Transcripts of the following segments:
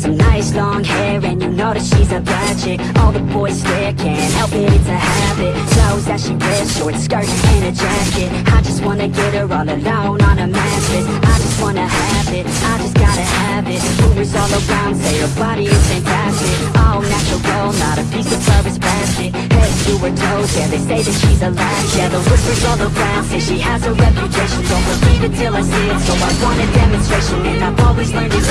some nice long hair And you know that she's a bad chick. All the boys stare, can't help it, it's a habit. Clothes that she wears short skirts and a jacket. I just wanna get her all alone on a mattress. I just wanna have it, I just gotta have it. Rumors all around say her body is fantastic. All natural, girl, not a piece of fur is plastic. Head to her toes, yeah, they say that she's a latch Yeah, the whispers all around say she has a reputation. Don't believe it till I see it, so I want a demonstration. And I've always learned it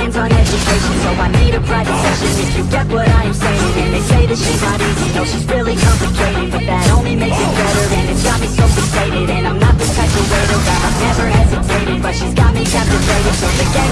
a hands-on education So I need a private session. If you get what I am saying And they say that she's not easy, no, she's really complicated But that only makes it better, and it's got me so fixated And I'm not the type to waiter, I've never hesitated But she's got me captivated, so forget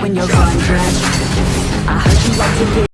when you're gone. I heard you like to